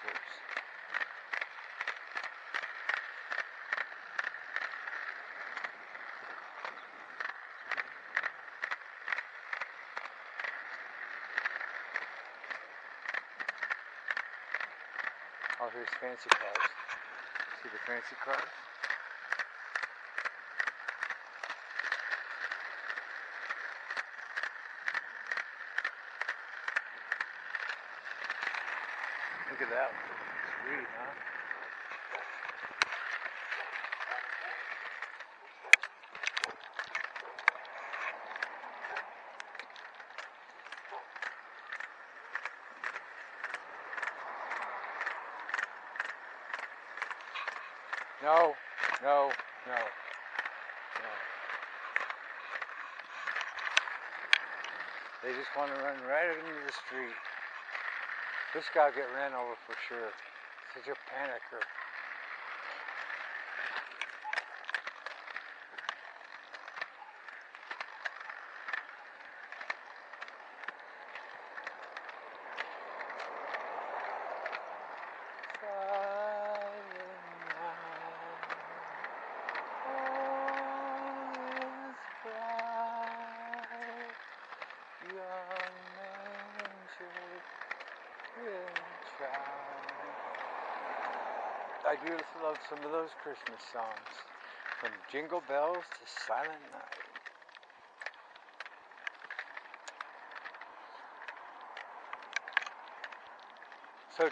trousers. Oh, here's fancy cars. See the fancy cars? Look at that. Sweet, huh? No, no, no, no. They just want to run right into the street. This guy get ran over for sure. Such a panicker. I do love some of those Christmas songs, from Jingle Bells to Silent Night. So,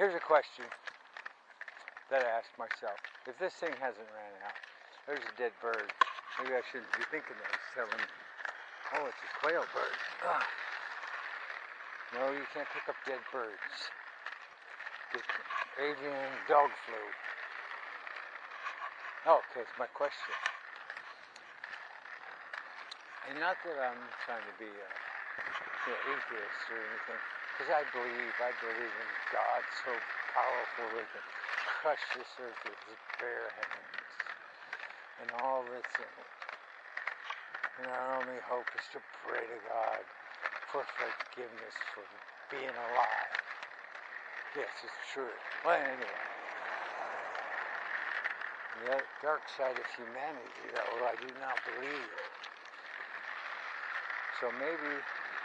here's a question that I ask myself. If this thing hasn't ran out, there's a dead bird. Maybe I shouldn't be thinking that it's. Oh, it's a quail bird. Ugh. No, you can't pick up dead birds. Avian dog flu. Oh, okay, it's my question. And not that I'm trying to be a you know, atheist or anything, because I believe, I believe in God so powerful that can crush this earth with his bare hands and all that's in it. And our only hope is to pray to God for forgiveness for being alive. Yes, it's true. Well, anyway. The dark side of humanity, though, I do not believe. So maybe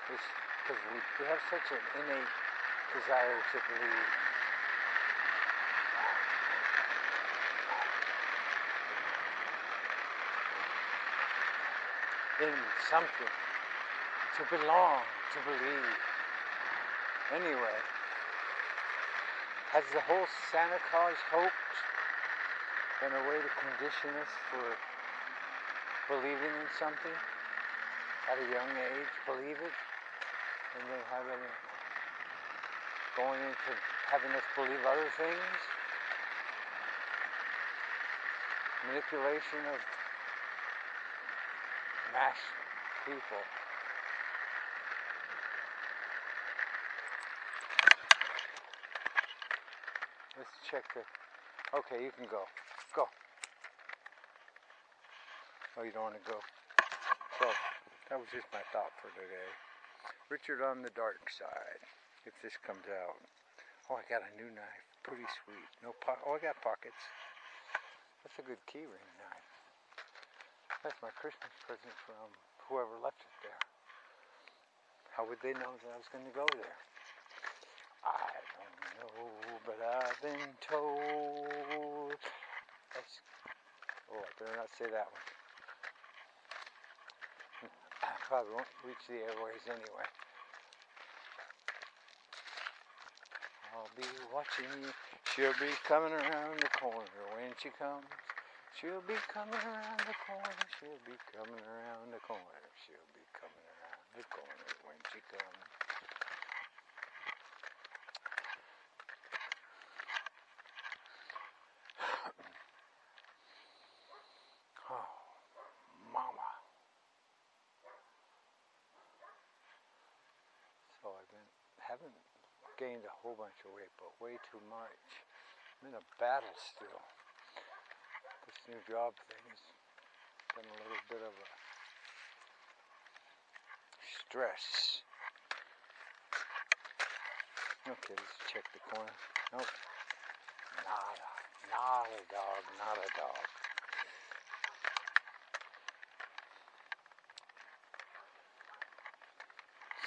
it's because we, we have such an innate desire to believe. In something, to belong, to believe. Anyway, has the whole Santa Claus hoax been a way to condition us for believing in something at a young age, believe it, and then it going into having us believe other things? Manipulation of mass people. Let's check the. Okay, you can go. Go. Oh, you don't want to go. So, that was just my thought for today. Richard on the dark side, if this comes out. Oh, I got a new knife. Pretty sweet. No po- Oh, I got pockets. That's a good keyring knife. That's my Christmas present from whoever left it there. How would they know that I was going to go there? Know, but I've been told. That's, oh, I better not say that one. Hmm. I probably won't reach the airways anyway. I'll be watching you. She'll be coming around the corner when she comes. She'll be coming around the corner. She'll be coming around the corner. She'll be coming around the corner when she comes. Oh, mama. So I've been haven't gained a whole bunch of weight, but way too much. I'm in a battle still. This new job thing has been a little bit of a stress. Okay, let's check the corner. Nope. Nada. Not a dog. Not a dog.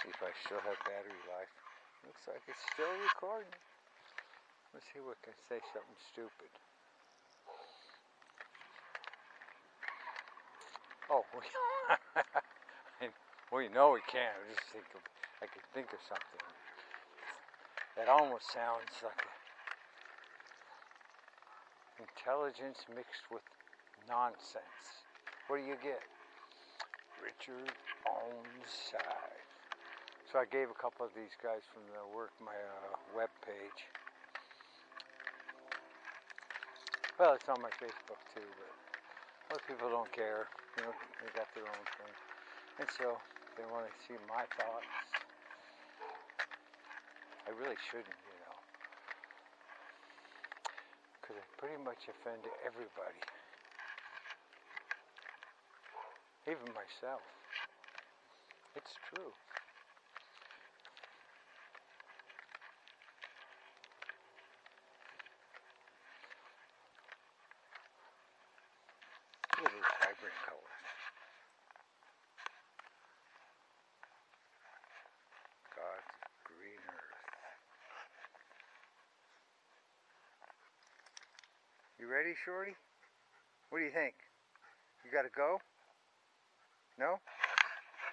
See if I still have battery life. Looks like it's still recording. Let's see what can say something stupid. Oh, well, you know we can't. I just think of, I could think of something. That almost sounds like intelligence mixed with nonsense. What do you get? Richard owns side. So I gave a couple of these guys from the work my uh, web page. Well, it's on my Facebook too, but most people don't care. You know, they got their own thing. And so they want to see my thoughts. I really shouldn't, you know. Because I pretty much offend everybody. Even myself. It's true. Look at these vibrant colors. God's green earth. You ready, Shorty? What do you think? You gotta go? No?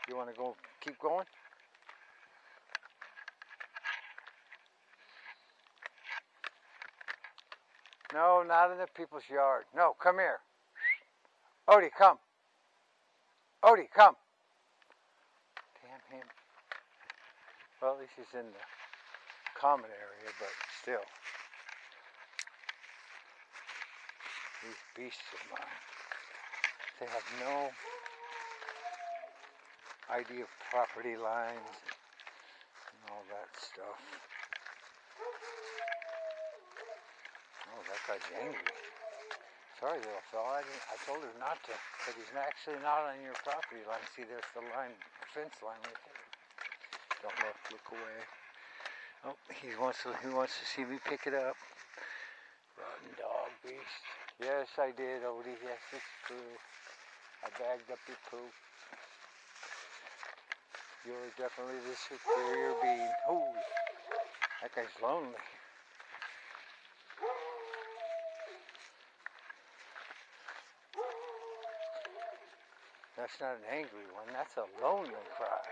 You wanna go keep going? No, not in the people's yard. No, come here. Odie, come. Odie, come. Damn him. Well, at least he's in the common area, but still. These beasts of mine, they have no idea of property lines and all that stuff. Oh, that guy's angry. Sorry, little fella. I, I told her not to, but he's actually not on your property line. See, there's the line, fence line right there. Don't look, look away. Oh, he wants to. He wants to see me pick it up. Rotten dog beast. Yes, I did, Odie. Yes, it's true. I bagged up your poop. You're definitely the superior being. Holy, that guy's lonely. That's not an angry one. That's a lonely cry.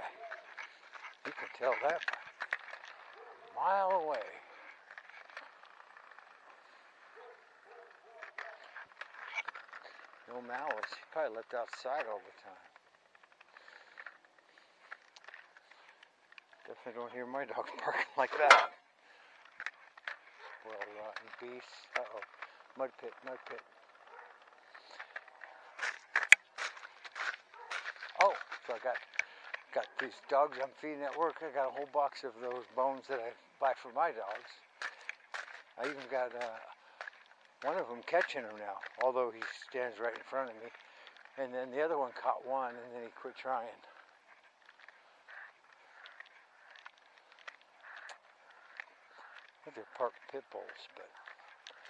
You can tell that a mile away. No malice. He probably left outside all the time. Definitely don't hear my dog barking like that. Well, rotten beast. Uh oh. Mud pit, mud pit. Oh, I got got these dogs I'm feeding at work. I got a whole box of those bones that I buy for my dogs. I even got uh, one of them catching them now, although he stands right in front of me. And then the other one caught one, and then he quit trying. They're park pit bulls, but